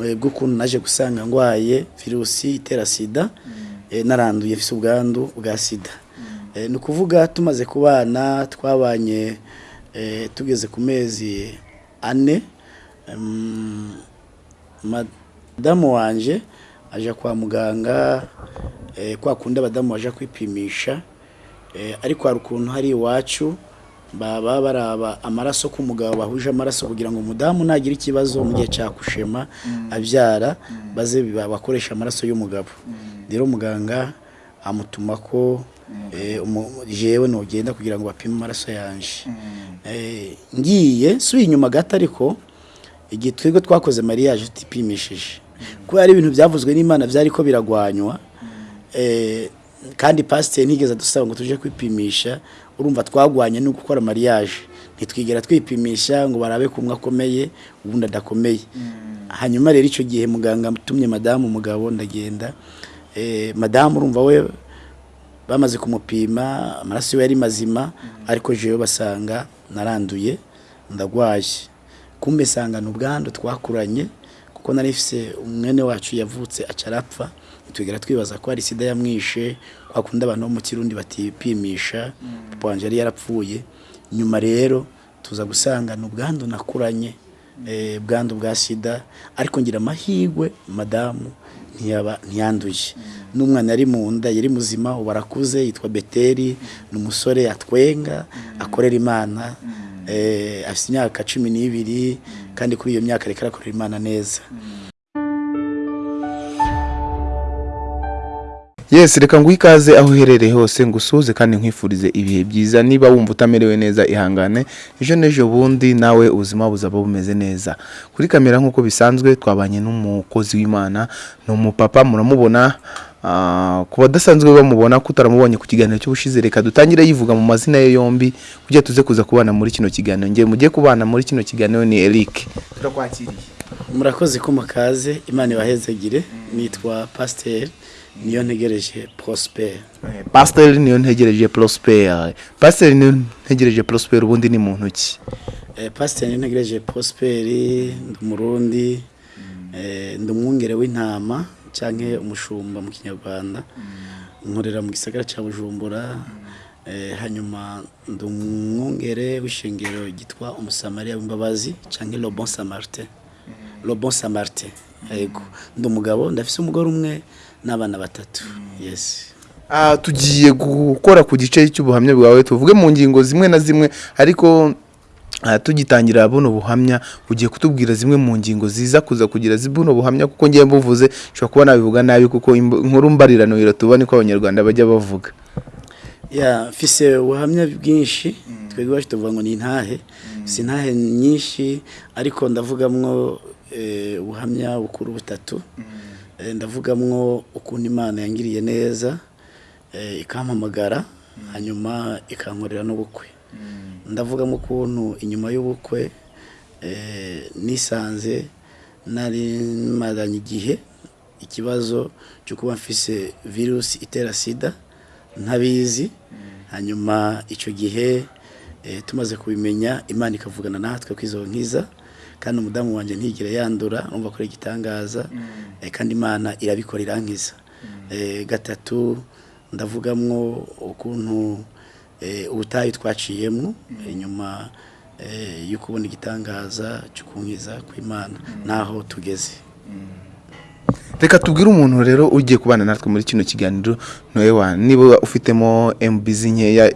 bw'ukuntu naje gusanga ngwaye virusi itera sida eh, naranduye fise ubwandu bwa sida. Eh, ni ukuvuga tumaze kubana twabanye eh, tugeze ku mezi ane madamu wanje aja kwa muganga kwa kundi abadamu baja kwipimisha ariko hari ukuntu hari iwacu baba baraba amaraso ku mugabo bahuje amaraso kugira ngo umudamu nagira ikibazo mu gihe cya kushema abyara baze ba- bakoresha amaraso y'umugabo. Rero muganga amutuma ko eh, jewe nogenda kugira ngo bapime amaraso yanje. Eh, ngiye nsubiye inyuma gato ariko igihe twebwe twakoze mariage tutipimishije kubera ibintu byavuzwe n'imana byari ko biragwanywa eh, kandi pasiteri ntigeze adusaba ngo tuje kwipimisha urumva twagwanye no gukora mariage. Ntitwigera twipimisha ngo barabe ko umwe akomeye ubundi adakomeye. Hanyuma rero icyo gihe muganga atumye madamu umugabo ndagenda eh, madamu urumva we bamaze kumupima amaraso ye yari mazima ariko jewe basanga naranduye ndagwaye. Kumbe sanga ni ubwandu twakuranye kuko nari mfise umwene wacu yavutse aca arapfa tugera twibaza ko hari sida yamwishe wakunda abantu bo mu kirundi batipimisha papa wanje yari yarapfuye. Nyuma rero tuza gusanga ni ubwandu nakuranye eh, bwandu bwa sida ariko ngira amahirwe madamu ntiyaba ntiyanduye. N'umwana yari mu nda yari muzima ubu arakuze yitwa beteri ni umusore atwenga akorera imana. Eh, afite imyaka cumi n'ibiri kandi kuri iyo myaka ariko arakorera imana neza. Yes reka nguhe ikaze aho uherereye hose ngusuhuze kandi nkwifurize ibihe byiza. Niba wumva utamerewe neza ihangane. Ejo n'ejo bundi nawe ubuzima buzaba bumeze neza. Kuri kamera nk'uko bisanzwe twabanye n'umukozi w'imana ni umupapa muramubona ah, ku badasanzwe bamubona ko utaramubonye ku kiganiro cy'ubushize reka dutangire yivuga mu mazina ye yombi kugira tuze kuza kubana muri kino kiganiro. Ngiye mugiye kubana muri kino kiganiro ni Eric. Turakwakiriye. Murakoze ko mukaze imana ibahezegire nitwa pasiteri niyo ntegereje prosper. Pasiteri niyo ntegereje Prosper pasiteri niyo ntegereje Prosper ubundi ni muntu ki? Eh, pasiteri niyo ntegereje prosper ndi umurundi eh, ndi umwungere w'intama cyangwa umushumba mu kinyarwanda. Nkorera mu gisagara cya bujumbura eh, hanyuma ndi umwungere w'ishengero ryitwa umusamariya w'imbabazi cyangwa le bon samaritain le bon samaritain yego ndi umugabo ndafise umugore umwe n'abana batatu. Yes. Ah, tugiye gukora ku gice cy'ubuhamya bwawe tuvuge mu ngingo zimwe na zimwe ariko ah, tugitangira buno buhamya ugiye kutubwira zimwe mu ngingo ziza kuza kugira buno buhamya kuko ngiye mbuvuze nshobora kuba nabivuga nabi kuko inkuru mbarirano iratuba niko abanyarwanda bajya bavuga. Ya mfise ubuhamya bwinshi twebwe iwacu tuvuga ngo ni intahe si intahe nyinshi ariko ndavugamwo eh, ubuhamya bukuru butatu. Ndavugamwo ukuntu imana yangiriye neza eh, ikampamagara hanyuma ikankorera n'ubukwe. Ndavugamo ukuntu inyuma y'ubukwe eh, nisanze nari maranye igihe ikibazo cyo kuba mfise virusi itera sida ntabizi. Hanyuma icyo gihe eh, tumaze kubimenya imana ikavugana natwe ko izo nkiza kandi umudamu wanjye ntigire yandura numva ko ari igitangaza. Eh, kandi imana irabikora irankiza Eh, gatatu ndavugamwo ukuntu eh, ubutayu twaciyemo. Inyuma eh, yo kubona igitangaza cyo kunkiza kw'imana naho tugeze. Reka tubwire umuntu rero ugiye kubana natwe muri kino kiganiro noewa. Niba ufitemo MBZ nkeya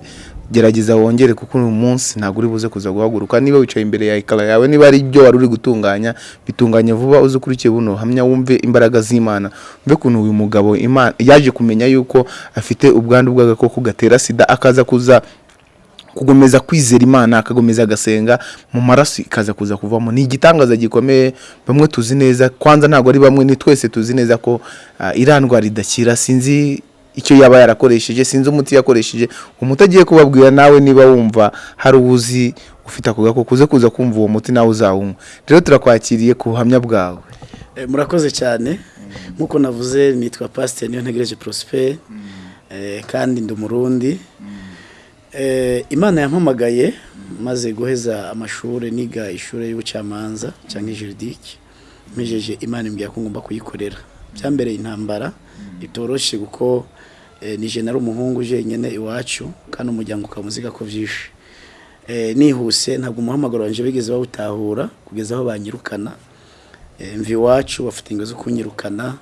gerageza wongere kuko uyu munsi ntabwo uri buze kuza guhaguruka. Niba wicaye imbere ya ekara yawe niba ari ibyo wari uri gutunganya bitunganye vuba uze ukurikiye buno hamya wumve imbaraga z'imana. Mve ukuntu uyu mugabo yaje kumenya yuko afite ubwandu bw'agakoko gatera sida akaza kuza kugomeza kwizera imana akagomeza agasenga mu maraso ikaza kuza kuvamo. Ni igitangaza gikomeye bamwe tuzi neza kwanza ntabwo ari bamwe ni twese tuzi neza ko ah, iriya ndwara idakira sinzi icyo yaba yarakoresheje sinzi umuti yakoresheje. Umuti agiye kubabwira nawe niba wumva hari uwuzi ufite ako gakoko uze kuza kumva uwo muti nawe uzawunywa. Rero turakwakiriye ku buhamya bwawe. Eh, murakoze cyane. Nk'uko navuze nitwa pasiteri niyo ntegereje prosper. Eh, kandi ndi umurundi. Eh, imana yampamagaye maze guheza amashuri niga ishuri y'ubucamanza cyangwa juridike mpejeje imana imbwira ko ngomba kuyikorera. Byambereye intambara itoroshye kuko eh, nije nari umuhungu jenyine iwacu kandi umuryango ukamuziga ko vyishe Eh, nihuse ntabwo umuhamagaro wanje bigeze bawutahura kugeza aho banyirukana. Eh, mva iwacu bafite ingo zo kunyirukana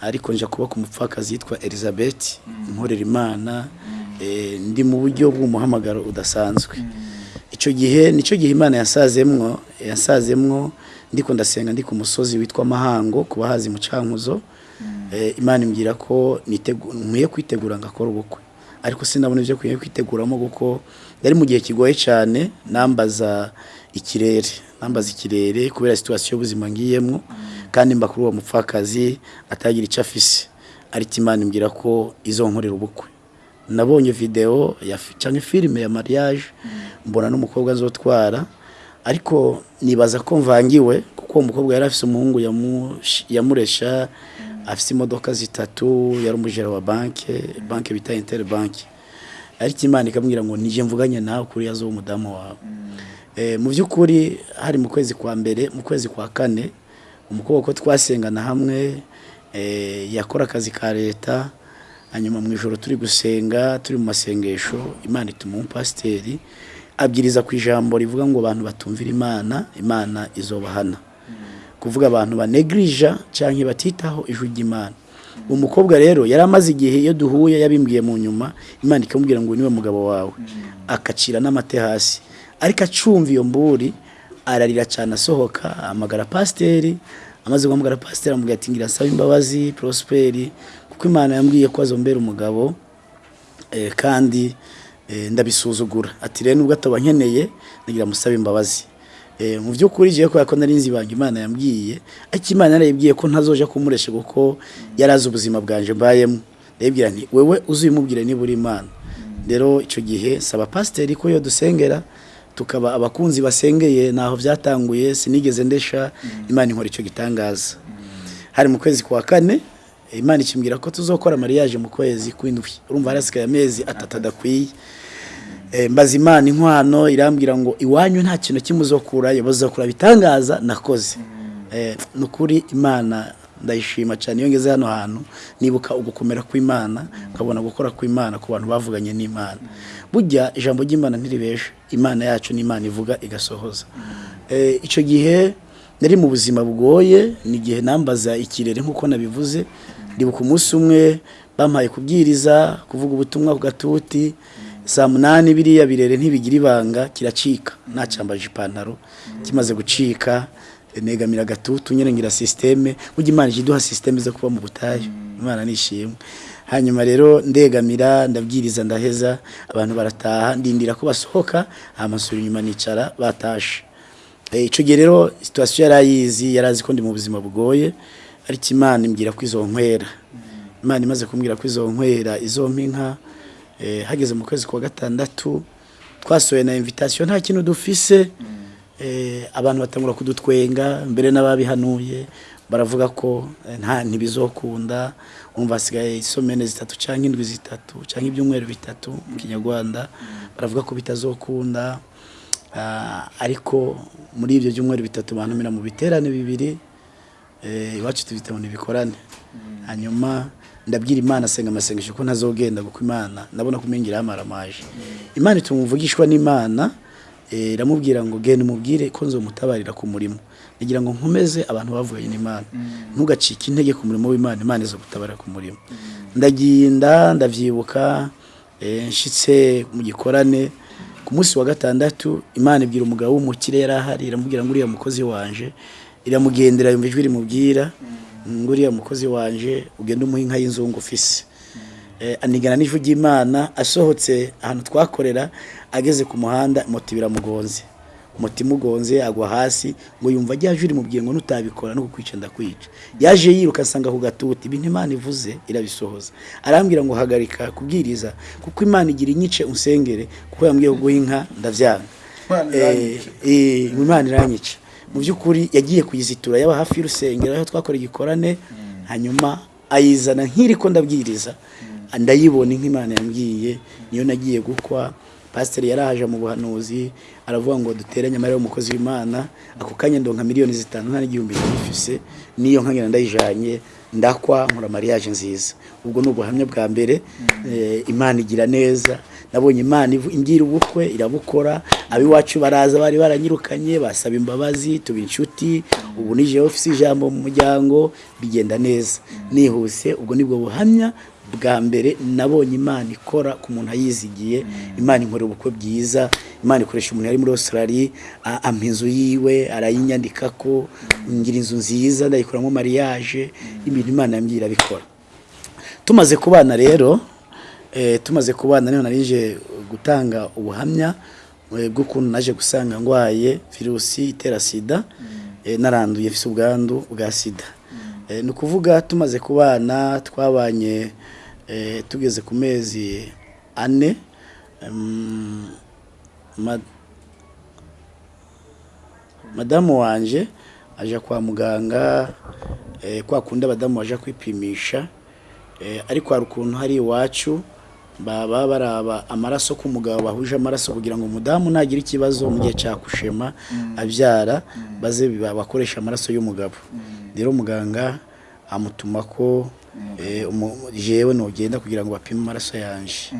ariko nja kuba ku mupfakazi yitwa Elizabeth nkorera imana ndi mu buryo bw'umuhamagaro udasanzwe. Icyo gihe ni cyo gihe imana yasazemwo yasazemwo ndiko ndasenga ndi ku musozi witwa mahango ku bahazi mu cankuzo. eh, imana imbwira ko nkwiye kwitegura ngakora ubukwe. Ariko sinabona ibyo nkwiye kwiteguramo kuko yari mu gihe kigoye cyane nambaza ikirere nambaza ikirere kubera situwasiyo y'ubuzima ngiyemo kandi mba kuri uwo mupfakazi atagira icyo afise. Ariko imana imbwira ko izonkorera ubukwe. Nabonye fi- canke filime ya mariage mbona n'umukobwa azotwara ariko nibaza ko mvangiwe kuko uwo mukobwa yari afise umuhungu yamuresha afise imodoka zitatu yari umujera wa banke banke bita interbank. Ariko imana ikambwira ngo nije mvuganye nawe kuri yazo umudamu wawe. Eh, mu by'ukuri hari mu kwezi kwa mbere mu kwezi kwa kane umukobwa ko twasengana hamwe eh, yakora akazi ka leta hanyuma mu ijoro turi gusenga turi mu masengesho imana ituma umupasiteri abwiriza ku ijambo rivuga ngo abantu batumvira imana imana izobahana. Kuvuga abantu banegrija cyangwa batitaho ijwi ry'imana. Uwo mukobwa rero yari amaze igihe iyo duhuye yabimbwiye mu nyuma imana ikamubwira ngo ni we mugabo wawe. Akacira n'amate hasi. Ariko acumva iyo mburi ararira cyane asohoka amagara pasiteri amaze guhamagara pasiteri amubwira ati ngira nsaba imbabazi prosperi kuko imana yambwiye ko azombera umugabo eh, kandi eh, ndabisuzugura. Ati rero nubwo ataba nkeneye nagira musabe imbabazi. Mu by'ukuri jewe kubera ko nari nzi ibanga imana yambwiye ariko imana yarayibwiye ko ntazoja kumuresha kuko yari azi ubuzima bwanje mbayemo. Ndayibwira nti wewe uzimubwire niba uri imana. Rero icyo gihe saba pasiteri ko yo dusengera tukaba abakunzi basengeye naho byatanguye sinigeze ndesha imana inkora icyo gitangaza. Hari mu kwezi kwa kane imana ikimbwira ko tuzokora mariage mu kwezi kw'indwi. Urumva harasigaye amezi atatu adakwiye. Eh, mbaza imana inkwano irambwira ngo iwanyu nta kintu kimwe uzokurayo bazakura bitangaza nakoze. Eh, ni ukuri imana ndayishima cyane. Iyo ngeze hano hantu nibuka ugukomera kw'imana nkabona gukora kw'imana ku bantu bavuganye n'imana. Burya ijambo ry'imana ntiribesha imana yacu n'imana ivuga igasohoza. Eh, icyo gihe nari mu buzima bugoye ni igihe nambaza ikirere nk'uko nabivuze. Ndibuka umunsi umwe bampaye kubwiriza kuvuga ubutumwa ku gatuti. Saa munani biriya birere ntibigira ibanga kiracika. Nacambaje ipantaro kimaze gucika negamira agatutu nyine ngira sisiteme burya imana ije iduha sisiteme zo kuba mu butayu. Imana nishimwe hanyuma rero ndegamira ndabwiriza ndaheza abantu barataha ndindira ko basohoka amasura inyuma nicara batashe. Eh, icyo gihe rero situwasiyo yari ayizi yari azi ko ndi mu buzima bugoye ariko imana imbwira ko izo nkwera imana imaze kumbwira ko izo nkwera izo mpinka hageze mu kwezi kwa gatandatu twasohoye na invitation nta kintu dufise. Eh, abantu batangura kudutwenga mbere n'ababihanuye baravuga ko eh, nta ntibizokunda. Umva hasigaye isomene zitatu cyangwa indwi zitatu cyangwa ibyumweru bitatu mu kinyarwanda. Baravuga ko bitazokunda. Ah, ariko muri ibyo byumweru bitatu bantumira mu biterane bibiri. Eh, iwacu tubita ngo nibikorane. Hanyuma ndabwira imana asenga amasengesho ko ntazogenda kuko imana ndabona kumengira yamaramaje imana ituma umuvugishwa n'imana eh, iramubwira ngo genda umubwire ko nzomutabarira ku murimo. Ndagira ngo nkomeze abantu bavuganye n'imana. Ntugacike intege ku murimo w'imana imana izo gutabara ku murimo. Ndagenda ndavyibuka eh, nshitse mu gikorane. Ku munsi wa gatandatu imana ibwira umugabo w'umukire yari ahari iramubwira ngo uriya mukozi wanje iramugendera yumva ijwi rimubwira. Ngo uriya mukozi wanje ugenda umuha inka y'inzungu ufise Eh, anigana n'ijwi ry'imana asohotse ahantu twakorera ageze ku muhanda moto biramugonze moto imugonze agwa hasi ngo yumva rya jwi rimubwiye ngo nutabikora no kukwica ndakwica. Yaje yiruka asanga ku gatuti ibintu imana ivuze irabisohoza. Arambwira ngo hagarika kubwiriza kuko imana igira inyice unsengere kuko yambwiye guha inka ndavyanga. Eh, eh, imana iranyica mu by'ukuri yagiye kuyizitura yaba hafi y'urusengero aho twakora igikorane hanyuma ayizana nk'iri ko ndabwiriza. Ndayibona inka imana yambwiye niyo nagiye gukwa. Pasiteri yarahaje mu buhanuzi aravuga ngo duteranye amarira y'umukozi w'imana ako kanya ndonka miliyoni zitanu nta n'igihumbi nifise niyo nkagenda ndayijanye ndakwa nkora mariage nziza. Ubwo ni ubuhamya bwa mbere eh, imana igira neza. Nabonye imana ingira ubukwe irabukora. Abiwacu baraza bari baranyirukanye basaba imbabazi tuba inshuti. Ubu nije ofisi ijambo mu muryango bigenda neza. Nihuse ubwo ni bwo buhamya bwa mbere nabonye imana ikora ku muntu ayizigiye. Imana inkorera ubukwe bwiza imana ikoresha umuntu yari muri australia ampa inzu yiwe arayinyandika ko ngira inzu nziza ndayikoramo mariage ibintu imana yambwiye irabikora tumaze kubana rero tumaze kubana ni ho narije gutanga ubuhamya eh, bw'ukuntu naje gusanga ndwaye virusi itera sida eh, naranduye mfise ubwandu bwa sida. Eh, ni ukuvuga tumaze kubana twabanye eh, tugeze ku mezi ane madamu wanje aja kwa muganga eh, kwa kundi abadamu baja kwipimisha eh, ariko hari ukuntu hari iwacu baba baraba amaraso k'umugabo bahuje amaraso kugira ngo umudamu nagira ikibazo mu gihe cya kushema abyara baze biba- bakoresha amaraso y'umugabo. Rero muganga amutuma ko eh, jewe nogenda kugira ngo bapime amaraso yanje.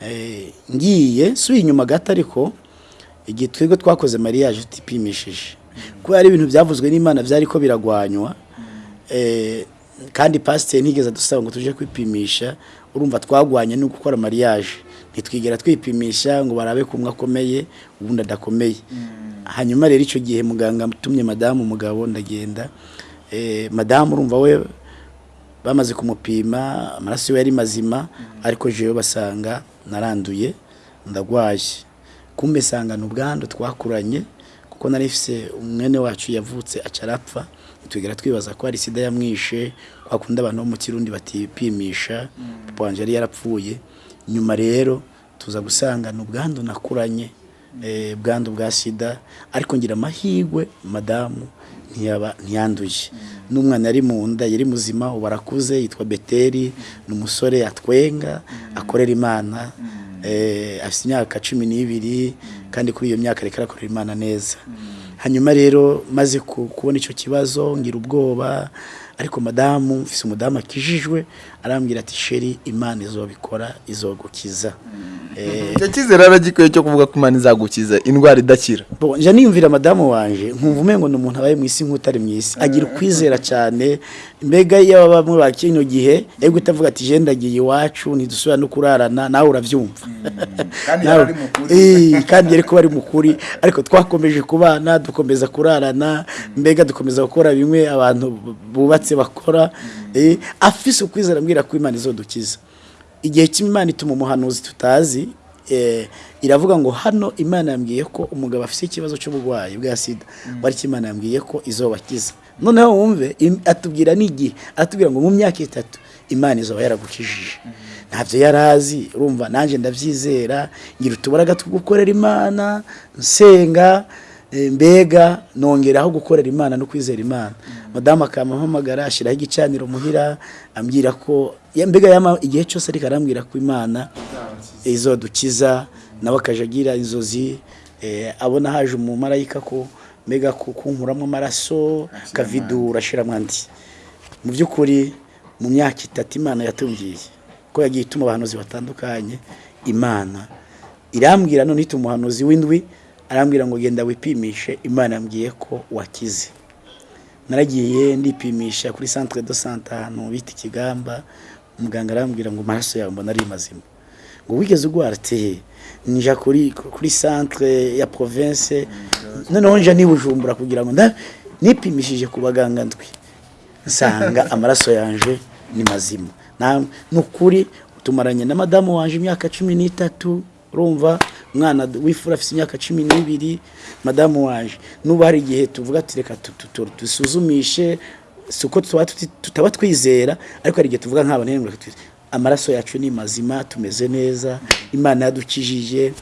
Eh, ngiye suye inyuma gato ariko igihe twebwe twakoze mariage tutipimishije. Kubera ari ibintu byavuzwe n'imana byari ko biragwanywa eh, kandi pasiteri ntigeze adusaba ngo tuje kwipimisha urumva twagwanye no gukora mariage. Ntitwigera twipimisha ngo barabe kumwe akomeye ubundi adakomeye. Hanyuma rero icyo gihe muganga atumye madamu umugabo ndagenda eh, madamu urumva we bamaze kumupima amaraso ye yari mazima ariko jewe basanga naranduye ndagwaye. Kumbe sangana ubwandu twakuranye kuko nari mfise umwene wacu yavutse aca arapfa tugera twibaza ko hari sida yamwishe kwa kundi abantu bo mu kirundi batipimisha papa wanje yari yarapfuye. Nyuma rero tuza gusangana ubwandu nakuranye eh, bwandu bwa sida ariko ngira amahirwe madamu ntiyaba ntiyanduye. N'umwana yari mu nda yari muzima ubu arakuze yitwa beteri ni umusore atwenga akorera imana eh, afite imyaka cumi n'ibiri kandi kuri iyo myaka ariko arakorera imana neza. Hanyuma rero maze ku- kubona icyo kibazo ngira ubwoba ariko madamu mfise umudamu akijijwe arambwira ati sheri imana izobikora izogukiza. Eh, icyo cyizere aragikwiye cyo kuvuga ko imana izagukiza indwara idakira. Nja niyumvira madamu wanje nkumva umengo ni umuntu abaye mu isi nk'utari mu isi. Agira ukwizera cyane. Mbega iyo baba muri kino gihe yego utavuga ati je ndagiye iwacu ntidusubira no kurarana nawe kandi yari mu kuri. Eh, kandi yari kuba ari mu kuri ariko twakomeje kubana dukomeza kurarana. Mbega dukomeza gukora bimwe abantu bu- bubatse bakora. Eh, afise ukwizera ambwira ko imana izodukiza. Igihe kimwe imana ituma umuhanuzi tutazi eh, iravuga ngo hano imana yambwiye ko umugabo afite ikibazo cy'uburwayi bwa sida. Wari imana yambwiye ko izobakiza. Noneho wumve atubwira n'igihe aratubwira ngo mu myaka itatu imana izoba yaragukijije ntabyo yari azi urumva nanjye ndabyizera ngira utubaraga two gukorera imana nsenga mbega nongeraho gukorera imana no kwizera imana. Madamu akamuhamagara ashyiraho igicaniro muhira ambwira ko mbega yama igihe cyose ariko arambwira ko imana izodukiza nawe akajya agira inzozi eh, abona haje umumarayika ko mbega ku- kunkuramo amaraso akavidura ashyiramo andi. Mu by'ukuri mu myaka itatu imana yatubwiye ko yagiye ituma abahanuzi batandukanye imana irambwira none ituma umuhanuzi w'indwi arambwira ngo genda wipimishe imana yambwiye ko wakize. Naragiye ndipimisha kuri centre de santé ahantu bita ikigamba umuganga arambwira ngo amaraso yawe mbona ari mazima. Ngo wigeze urwara te nja kuri centre ya province. Noneho nja nibujumbura kugira ngo nipimishije ku baganga ndwi. Nsanga amaraso yanje ni mazima. Ni ukuri tumaranye na madamu wanje imyaka cumi n'itatu urumva? Umwana w'ifura afite imyaka cumi n'ibiri madamu wanje n'ubu hari igihe tuvuga ati reka dusuzumishe si uko tutaba twizera. Ariko hari igihe tuvuga nk'abantu reka amaraso yacu ni mazima tumeze neza imana yadukijije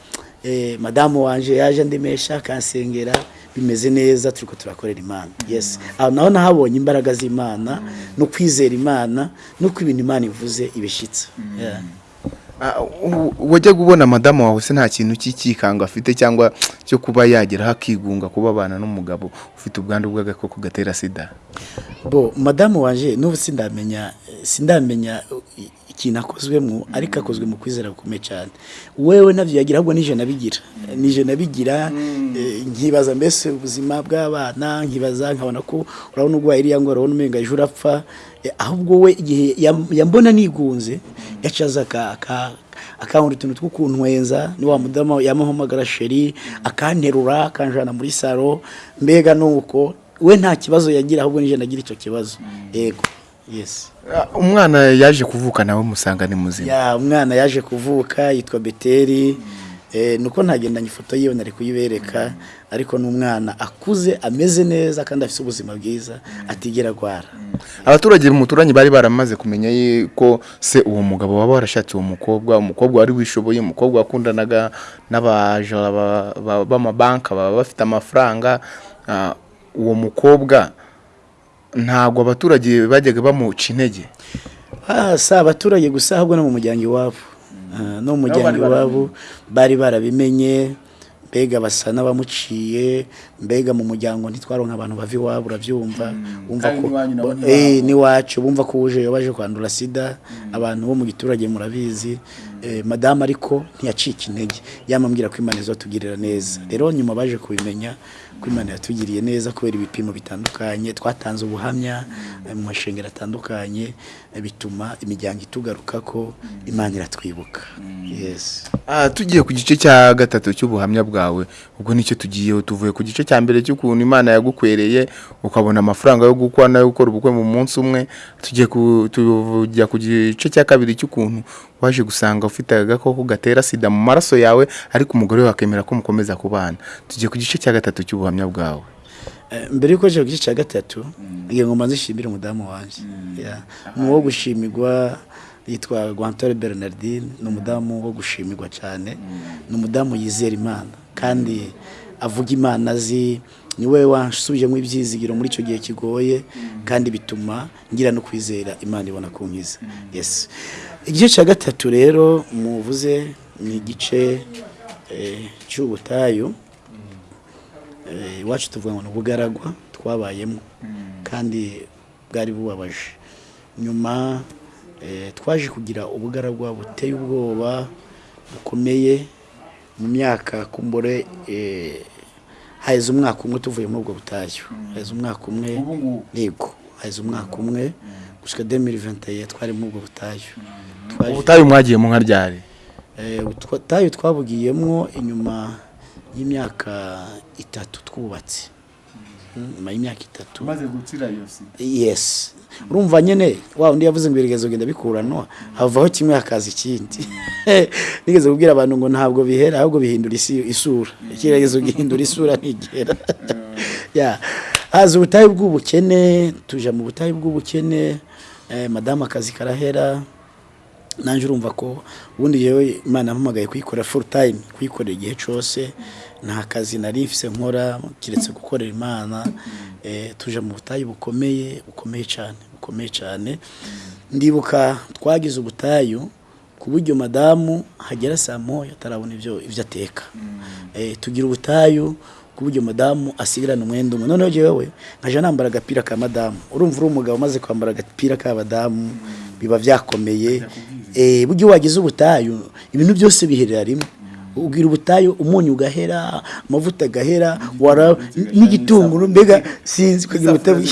eh, madamu wanje yaje andemesha akansengera bimeze neza turiko turakorera imana. Yes. Aho naho nahabonye imbaraga z'imana no kwizera imana nuko ibintu imana ivuze ibishitsa Yeah. Ah, u- wajya kubona madamu wawe se nta kintu cy'ikikanga afite cyangwa cyo kuba yageraho akigunga kuba abana n'umugabo ufite ubwandu bw'agakoko gatera sida? Bo madamu wanje n'ubu sindamenya sindamenya ikintu akozwemo ariko akozwe mu kwizera gukomeye cyane. Wewe na byo yagira ahubwo nije nabigira. Nije nabigira eh, nkibaza mbese ubuzima bw'abana nkibaza nkabona ko urabona urwaye iriya ngwara urabona umenga ejo urapfa. Ahubwo we igihe yam- yambona nigunze yacaza aka- aka- akankora utuntu two kuntwenza ni wa mudamu yamuhamagara sheri akanterura akanjana muri saro mbega nuko we nta kibazo yagira ahubwo nije nagira icyo kibazo. Yego. Yes. Ah, umwana yaje kuvuka nawe musanga ni muzima. Ya umwana yaje kuvuka yitwa beteri eh, nuko ntagendanye ifoto yiwe nari kuyibereka ariko ni umwana akuze ameze neza kandi afite ubuzima bwiza atigera arwara. Abaturage muturanye bari baramaze kumenya ko se uwo mugabo waba warashatse uwo mukobwa umukobwa wari wishoboye umukobwa wakundanaga n'abajura ba- ba- b'amabanki baba bafite amafaranga Ah, uwo mukobwa ntabwo abaturage bajyaga bamuca intege. Ah, si abaturage gusa ahubwo no mu muryango iwabo. No mu muryango iwabo bari barabimenye mbega basa n'abamuciye mbega mu muryango ntitwaronka abantu bava iwabo urabyumva. Eh, n'iwacu bumva ko uje baje kwandura sida. Abantu bo mu giturage murabizi. Eh, madamu ariko ntiyacika intege. Yamambwira ko imana izatugirira neza. Rero nyuma baje kubimenya ko imana yatugiriye neza kubera ibipimo bitandukanye. Twatanze ubuhamya mu mashengero atandukanye bituma imiryango itugaruka ko imana iratwibuka. Ah, tugiye ku gice cya gatatu cy'ubuhamya bwawe. Ubwo ni cyo tugiyeho tuvuye ku gice cya mbere cy'ukuntu imana yagukwereye ukabona amafaranga yo gukora na yo gukora ubukwe mu munsi umwe. Tugiye tujya ku gice cya kabiri cy'ukuntu waje gusanga ufite agakoko gatera sida mu maraso yawe ariko umugore we akemera ko mukomeza kubana. Tugiye ku gice cya gatatu cy'ubuhamya bwawe. Eh, mbere yuko nje ku gice cya gatatu ngiye ngo mbanze nshimire umudamu wanjye. Yeah. ni uwo gushimirwa yitwa Guantore Bernardine ni umudamu wo gushimirwa cyane. Ni umudamu yizera imana. Kandi avuga imana azi ni we wasubijemo ibyizigiro muri icyo gihe kigoye kandi bituma ngira no kwizera imana ibona kunkiza yes. Igice cya gatatu rero muvuze ni igice eh, cy'ubutayu. Iwacu tuvuga ngo ni ubugaragwa twabayemo kandi bwari bubabaje. Nyuma eh, twaje kugira ubugaragwa buteye ubwoba bukomeye mu myaka kumbure eh, haheze umwaka umwe tuvuye muri ubwo butayu. Haheze umwaka umwe yego haheze umwaka umwe. Gushika 2021 twari muri ubwo butayu. Ubutayu mwagiye mu nka ryari? Eh, ubutayu twabugiyemo inyuma y'imyaka itatu twubatse. Nyuma y'imyaka itatu. Gukira iyo sida yes. Urumva nyine wa undi yavuze ngo ibigezo genda bikuranwa havaho kimwe hakaza ikindi. Nigeze kubwira abantu ngo ntabwo bihera ahubwo bihindura isura. Ikigeragezo gihindura isura ntigera. Haza ubutayu bw'ubukene tuja mu butayu bw'ubukene. Eh, madamu akazi karahera. Nanjye urumva ko ubundi yewe imana yampamagaye kuyikora full time kuyikorera igihe cyose. Nta kazi nari mfise nkora kiretse gukorera imana eh, tuje mu butayu bukomeye bukomeye cyane bukomeye cyane ndibuka twagize ubutayu ku buryo madamu hagera saa moya atarabona ibyo ibyo ateka. Eh, tugira ubutayu ku buryo madamu asigarana umwenda umwe. Noneho jewe nkaja nambara agapira ka madamu. Urumva uri umugabo umaze kwambara agapira k'abadamu biba byakomeye eh, buryo wagize ubutayu ibintu byose biherera rimwe. Ubwira ubutayu umunyu ugahera amavuta agahera wara n'igitunguru. Mbega sinzi kugira ubutayu.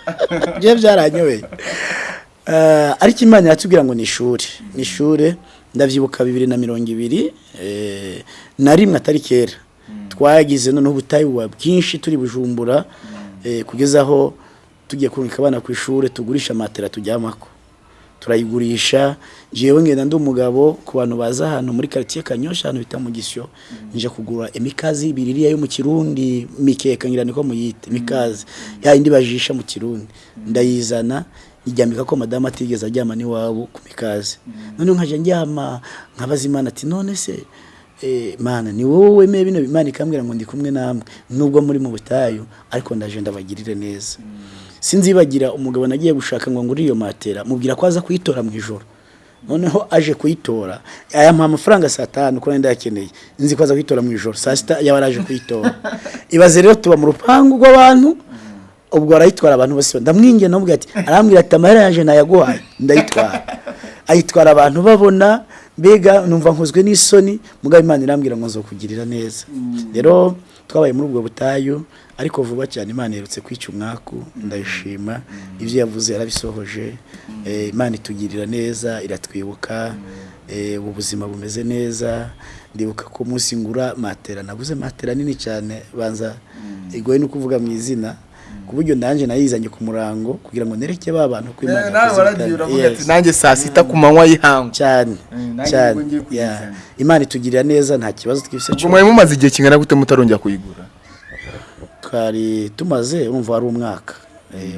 byo byaranyobeye Eh, ariko imana yatubwira ngo ni ishuri. Ni ishuri ndabyibuka bibiri na mirongo ibiri eh, na rimwe atari kera. Twagize noneho ubutayu buba bwinshi turi bujumbura eh, kugeza aho tugiye kurungika abana ku ishuri tugurisha matera tujyamako. Turayigurisha. Jewe ngenda ndi umugabo ku bantu baza ahantu muri quartier Kanyosha ahantu bita mu Gisyo. Nje kugura imikazi ibiri iriya yo mu Kirundi mikeka ngira niko muyite mikazi ya indi bajisha mu Kirundi. Ndayizana ijyambika ko madamu atigeze ajyama n'iwabo ku mikazi. None nkaje njyama nkabaza imana ati none se eh, mana ni wowe wemeye bino imana ikambwira ngo ndi kumwe namwe? Nubwo muri mu butayu ariko ndaje ndabagirire neza. Sinzibagira umugabo nagiye gushaka ngo ngure iyo matera mubwira ko aza kuyitora mu ijoro. Noneho aje kuyitora ayamuha amafaranga saa tanu ko nenda yakeneye nzi ko aza kuyitora mu ijoro saa sita yaba araje kuyitora. Ibaze rero tuba mu rupangu rw'abantu ubwo arayitwara abantu bose. Ndamwingiye namubwira ati arambwira ati amahera yaje nayaguhaye ndayitwara. Ayitwara abantu babona mbega numva nkozwe n'isoni. Mugabo imana irambwira ngo nzokugirira neza. Rero twabaye muri ubwo butayu ariko vuba cyane imana iherutse kwica umwaku. Ndayishima. Ibyo yavuze yarabisohoje. Eh, imana itugirira neza iratwibuka. Eh, ubu buzima bumeze neza. Ndibuka ko umunsi ngura matera. Naguze matera nini cyane. Banza igoye no kuvuga mu izina. Ku buryo nanjye nayizanye ku murango kugira ngo nereke ba bantu ko imana ati nanjye saa sita ku manywa y'ihangu. Cyane nanjye cyane. imana itugirira neza nta kibazo twifise ubwo mwari mumaze igihe kingana gute mutarongera kuyigura? Twari tumaze urumva wari umwaka. Eh,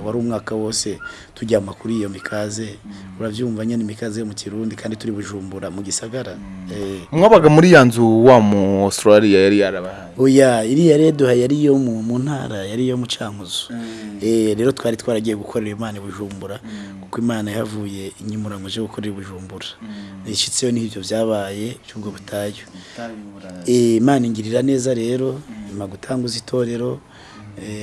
wari umwaka wose tujyama kuri iyo mikaze. Urabyumva nyine imikaze yo mu kirundi kandi turi bujumbura mu gisagara. Eh, mwabaga muri ya nzu wa mu australia yari yarabahaye? Oya iriya reduha yari iyo mu mu ntara yari iyo mu cankuzo. Eh, rero twari twaragiye gukorera imana i bujumbura kuko imana yahavuye inyimura ngo uje gukorera i bujumbura. Ishyitseyo n'ibyo byabaye cy'ubwo butayu. Eh, imana ingirira neza rero ima gutanguza itorero eh,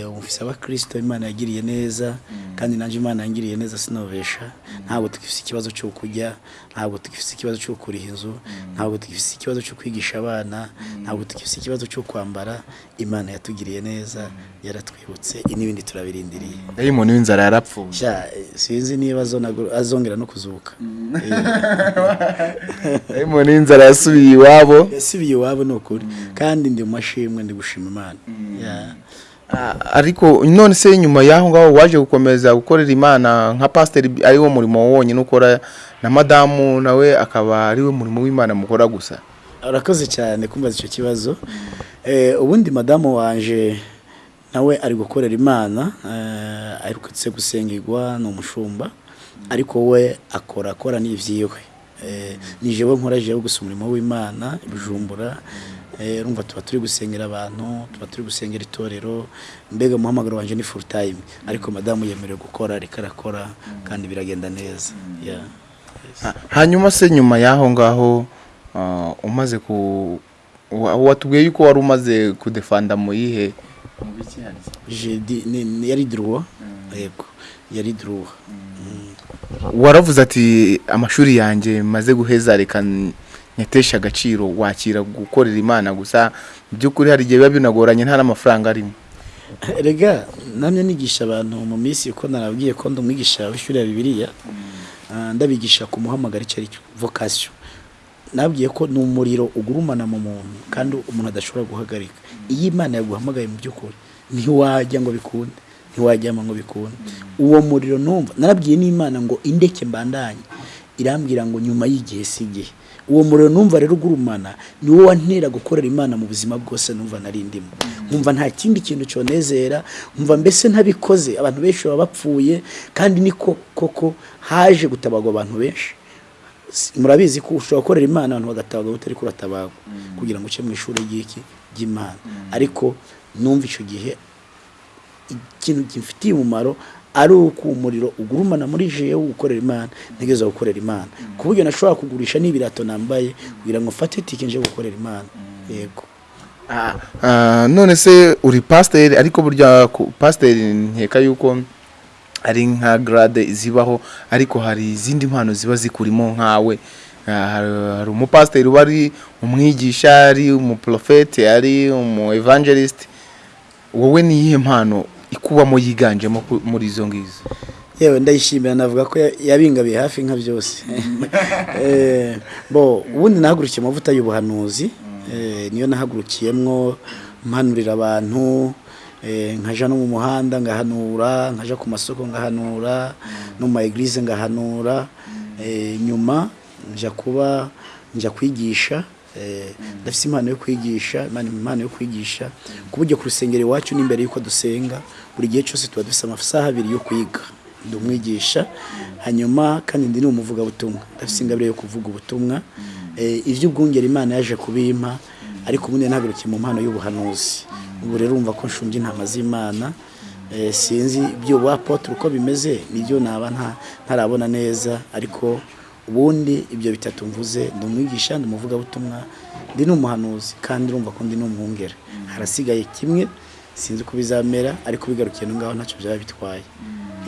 umufise abakristo imana yagiriye neza kandi nanjye imana yangiriye neza sinobesha ntabwo tugifise ikibazo cyo kurya ntabwo tugifise ikibazo cyo kuriha inzu ntabwo tugifise ikibazo cyo kwigisha abana ntabwo tugifise ikibazo cyo kwambara imana yatugiriye neza yaratwibutse. N'ibindi turabirindiriye. Dayimoni w'inzara yarapfuye. Eh, sinzi niba azongera no kuzuka. Dayimoni w'inzara yasubiye iwabo. Yasubiye iwabo ni ukuri. Kandi ndi mu mashimwe ndi gushima imana. Ariko none se nyuma y'aho ngaho waje gukomeza gukorera imana nka pasiteri ari wo murimo wonyine ukora na madamu nawe akaba ari we murimo w'imana mukora gusa. Urakoze cyane kumbaza icyo kibazo. Eh, ubundi madamu wanje nawe ari gukorera imana eh, aherutse gusengerwa ni umushumba ariko we akora akora n'ibyiwe Eh, ni jewe nkora jewe gusa umurimo w'imana i bujumbura Eh, urumva tuba turi gusengera abantu tuba turi gusengera itorero mbega umuhamagaro wanje ni full time. Ariko madamu yemerewe gukora ariko arakora kandi biragenda neza. Hanyuma se nyuma y'aho ngaho ah, umaze ku wa- watubwiye yuko wari umaze kudefanda mu yihe? Yari droit? Yego yari droit. Waravuze ati amashuri yanjye maze guheza reka n- nyateshe agaciro wakira gukorera imana gusa. Mu by'ukuri hari igihe biba binagoranye nta n'amafaranga arimo. Rega namwe nigisha abantu mu minsi uko narabwiye ko ndi umwigisha w'ishuri ya bibiliya. Ah, ndabigisha ku muhamagaro icyo ari cyo vocation. Nabwiye ko ni umuriro ugurumana mu muntu kandi umuntu adashobora guhagarika. Iyo imana yaguhamagaye mu by'ukuri ntiwajya ngo bikunde ntiwajyama ngo bikunde. Uwo muriro numva narabwiye n'imana ngo indeke mbandanye. Irambwira ngo nyuma y'igihe si igihe. Uwo muriro numva rero ugurumana ni wo wantera gukorera imana mu buzima bwose numva nari ndimo. Nkumva nta kindi kintu cyonezera nkumva mbese ntabikoze abantu benshi baba bapfuye kandi niko koko haje gutabagwa abantu benshi. Murabizi ko ushobora gukorera imana abantu bagatabagwa utari kuratabagwa kugira ngo uce mu ishuri ry'iki ry'imana. Ariko numva icyo gihe ikintu gifitiye umumaro ari uko umuriro ugurumana muri jewe gukorera imana ntegereza gukorera imana. Ku buryo nashobora kugurisha n'ibirato nambaye kugira ngo mfate tike nje gukorera imana. Yego. Ah, none se uri pasiteri ariko burya pasiteri nkeka yuko ari nka garade zibaho ariko hari izindi mpano ziba zikurimo nkawe. Ah, hari- umupasiteri uba ari umwigisha ari umuprofete ari umu evangelist wowe ni iyihe mpano ikubamo yiganjemo muri izo ngizo yewe ndayishimira navuga ko ya- yabingabiye hafi nka byose. Eh, bo ubundi nahagurukiye amavuta y'ubuhanuzi eh, niyo nahagurukiyemwo mpanurira abantu eh, nkaja no mu muhanda ngahanura nkaja ku masoko ngahanura no mu ma eglise ngahanura nyuma nja kuba nja kwigisha ndafise impano yo kwigisha impano yo kwigisha ku buryo ku rusengero iwacu n'imbere y'uko dusenga buri gihe cyose tuba dufise amasaha abiri yo kwiga. Ndi umwigisha hanyuma kandi ndi n'umuvugabutumwa ndafise ingabire yo kuvuga ubutumwa. Eh, ivy'ubwungeri imana yaje kubimpa ariko ubundi nahagurukiye mu mpano y'ubuhanuzi. Ubu rero urumva ko nshunje intama z'imana. Eh, sinzi ibyo apotre uko bimeze ni byo naba nta- ntarabona neza ariko ubundi ibyo bitatu mvuze ndi umwigisha ndi umuvugabutumwa ndi n'umuhanuzi kandi urumva ko ndi n'umwungere. Harasigaye kimwe sinzi uko bizamera ariko bigarukiye no ngaho ntacyo byaba bitwaye.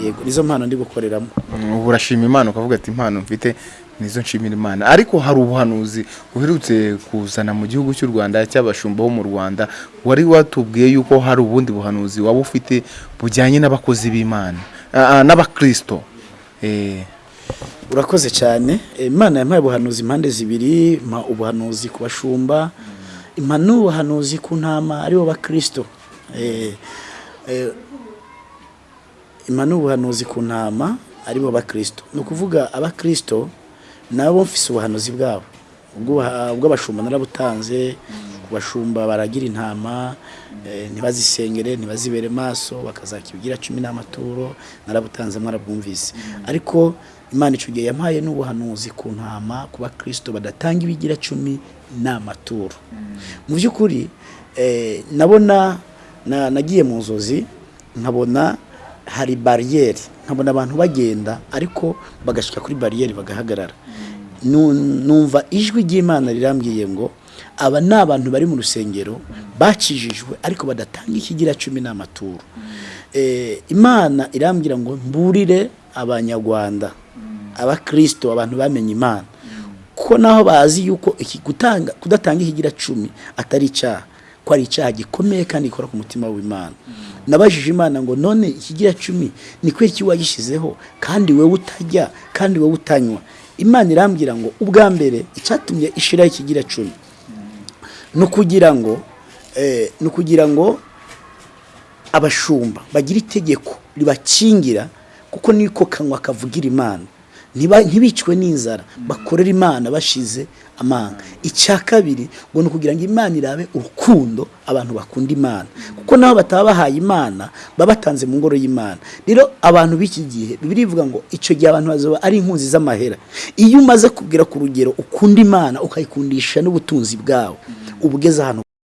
Yego nizo mpano ndi gukoreramo ubu urashima imana ukavuga ati impano mfite nizo nshimira imana. Ariko hari ubuhanuzi uherutse kuzana mu gihugu cy'u rwanda cy'abashumba bo mu rwanda wari watubwiye yuko hari ubundi buhanuzi waba ufite bujyanye n'abakozi b'imana n'abakirisito Eh, urakoze cyane. Eh, imana yampaye ubuhanuzi impande zibiri ubuhanuzi ku bashumba impa n'ubuhanuzi ku ntama ari bo bakristo. Eh, eh, impa n'ubuhanuzi ku ntama ari bo bakristo ni ukuvuga abakristo nabo mfise ubuhanuzi bwabo. Ubw'abashumba narabutanze ku bashumba baragira intama eh, ntibazisengere ntibazibere maso bakazakibigira cumi n'amaturo narabutanze mwarabwumvise. Ariko imana icyo gihe yampaye n'ubuhanuzi ku ntama ku bakristo badatanga ibigira cumi n'amaturo. Mu by'ukuri eh, nabona na- nagiye mu nzozi nkabona hari bariyeri nkabona abantu bagenda ariko bagashyika kuri bariyeri bagahagarara. Nu- numva ijwi ry'imana rirambwiye ngo aba ni abantu bari mu rusengero bakijijwe ariko badatanga ikigira cumi n'amaturo. Eh, imana irambwira ngo mburire abanyarwanda abakristo abantu bamenye imana. Ko naho bazi yuko kudatanga ikigira cumi atari icyaha. Ko ari icyaha gikomeye kandi gikora ku mutima w'imana. Nabajije imana ngo none ikigira cumi ni iki wagishyizeho? Kandi wowe utajya kandi wowe utanywa. Imana irambwira ngo ubwa mbere icyatumye ishiraho ikigira cumi. Ni ukugira ngo eh, ni ukugira ngo abashumba bagira itegeko ribakingira kuko niko kanwa kavugira imana. Ntibicwe n'inzara. Bakorera imana bashize amanga. Icya kabiri ngo ni ukugira ngo imana irabe urukundo abantu bakunda imana. Kuko nabo bataba bahaye imana baba batanze mu ngoro y'imana. Rero abantu b'iki gihe bibiri bivuga ngo icyo gihe abantu bazaba ari inkunzi z'amahera. Iyo umaze kubwira ku rugero ukunda imana ukayikundisha n'ubutunzi bwawe. Uba ugeze ahantu